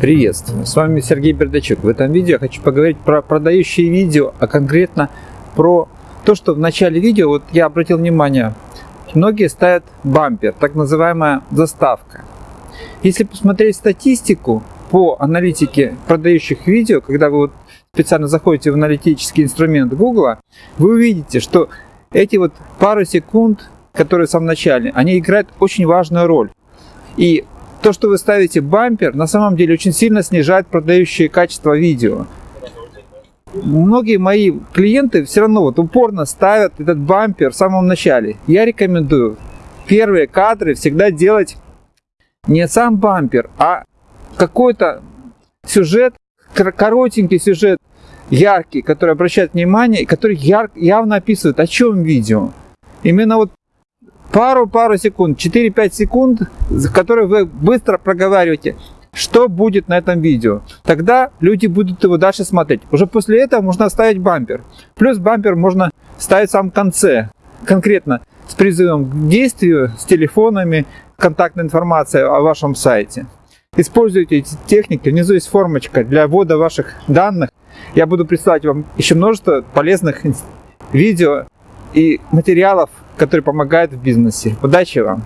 Приветствую, с вами Сергей Бердачук. В этом видео я хочу поговорить про продающие видео, а конкретно про то, что в начале видео, вот я обратил внимание, многие ставят бампер, так называемая заставка. Если посмотреть статистику по аналитике продающих видео, когда вы вот специально заходите в аналитический инструмент Google, вы увидите, что эти вот пару секунд, которые в самом начале, они играют очень важную роль. И то, что вы ставите бампер, на самом деле очень сильно снижает продающее качество видео. Многие мои клиенты все равно вот упорно ставят этот бампер в самом начале. Я рекомендую первые кадры всегда делать не сам бампер, а какой-то сюжет, коротенький сюжет, яркий, который обращает внимание, который яр, явно описывает, о чем видео. Именно вот пару-пару секунд, 4-5 секунд, которые вы быстро проговариваете, что будет на этом видео. Тогда люди будут его дальше смотреть. Уже после этого можно ставить бампер. Плюс бампер можно ставить в самом конце. Конкретно с призывом к действию, с телефонами, контактной информацией о вашем сайте. Используйте эти техники. Внизу есть формочка для ввода ваших данных. Я буду присылать вам еще множество полезных видео и материалов которые помогают в бизнесе. Удачи вам!